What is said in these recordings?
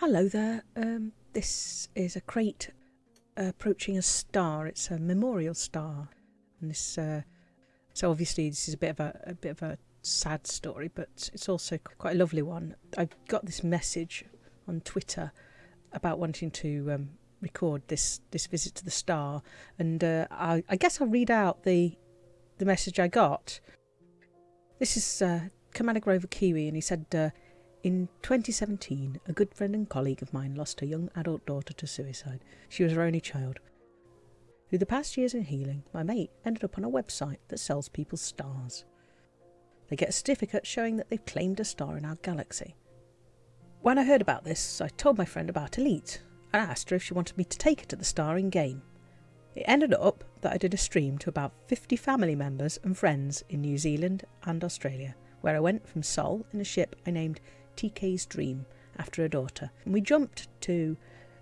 Hello there. Um, this is a Krait approaching a star. It's a memorial star, and this. Uh, so obviously, this is a bit of a, a bit of a sad story, but it's also quite a lovely one. I got this message on Twitter about wanting to um, record this this visit to the star, and uh, I, I, guess I'll read out the the message I got. This is uh, Commander Grover Kiwi, and he said, uh, "In 2017, a good friend and colleague of mine lost her young adult daughter to suicide. She was her only child. Through the past years in healing, my mate ended up on a website that sells people's stars. They get a certificate showing that they've claimed a star in our galaxy. When I heard about this, I told my friend about Elite and asked her if she wanted me to take her to the star in game. It ended up that I did a stream to about 50 family members and friends in New Zealand and Australia, where I went from Sol in a ship I named TK's Dream after her daughter, and we jumped to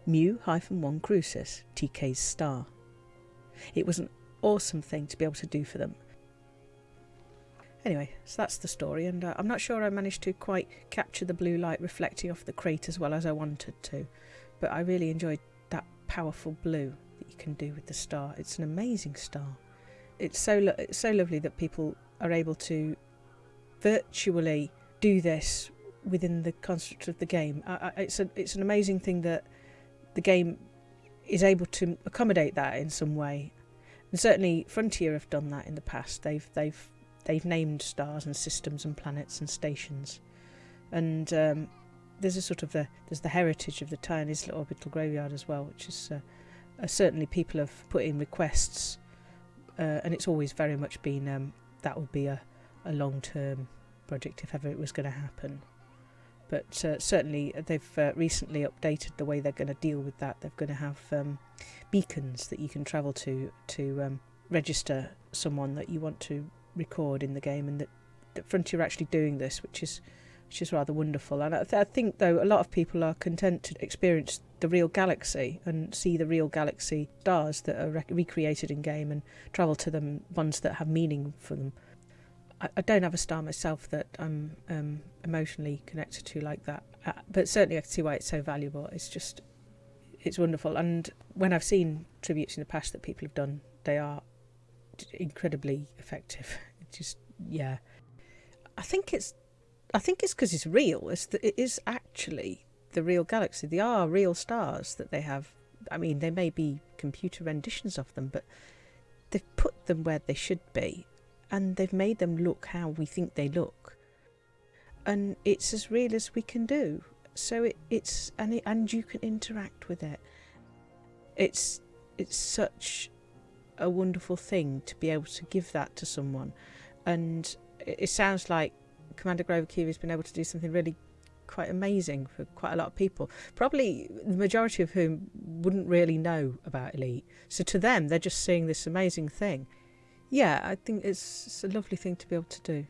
Mu-1 Crucis, TK's star. It was an awesome thing to be able to do for them, Anyway, so that's the story, and uh, I'm not sure I managed to quite capture the blue light reflecting off the Krait as well as I wanted to, but I really enjoyed that powerful blue that you can do with the star. It's an amazing star. It's so lo- it's so lovely that people are able to virtually do this within the construct of the game. I, I, it's, a, it's an amazing thing that the game is able to accommodate that in some way. And certainly Frontier have done that in the past. They've they've they've named stars and systems and planets and stations. And um, there's a sort of the there's the heritage of the Tyne Orbital Graveyard as well, which is uh, uh, certainly people have put in requests, uh, and it's always very much been um, that would be a, a long term project if ever it was going to happen. But uh, certainly they've uh, recently updated the way they're going to deal with that. They're going to have um, beacons that you can travel to to um, register someone that you want to record in the game, and that, that Frontier are actually doing this, which is which is rather wonderful. And I, th- I, think, though, a lot of people are content to experience the real galaxy and see the real galaxy stars that are rec- recreated in game and travel to them, ones that have meaning for them. I, don't have a star myself that I'm um, emotionally connected to like that, uh, but certainly I can see why it's so valuable. It's just, it's wonderful. And when I've seen tributes in the past that people have done, they are incredibly effective. Just yeah, I think it's I think it's because it's real. It's that it is actually the real galaxy. They are real stars that they have. I mean, they may be computer renditions of them, but they've put them where they should be, and they've made them look how we think they look. And it's as real as we can do. So it, it's and it, and you can interact with it. It's it's such a wonderful thing to be able to give that to someone. And it, sounds like Commander Grover Kiwi has been able to do something really quite amazing for quite a lot of people. Probably the majority of whom wouldn't really know about Elite. So to them, they're just seeing this amazing thing. Yeah, I think it's, it's a lovely thing to be able to do.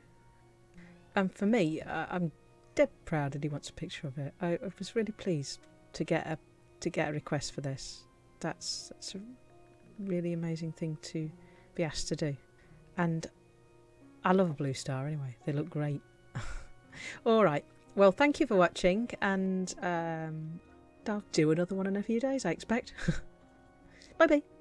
And for me, I'm dead proud that he wants a picture of it. I, I was really pleased to get a to get a request for this. That's that's a really amazing thing to be asked to do. And I love a blue star anyway, they look great. All right, well, thank you for watching, and um, I'll do another one in a few days, I expect. bye bye.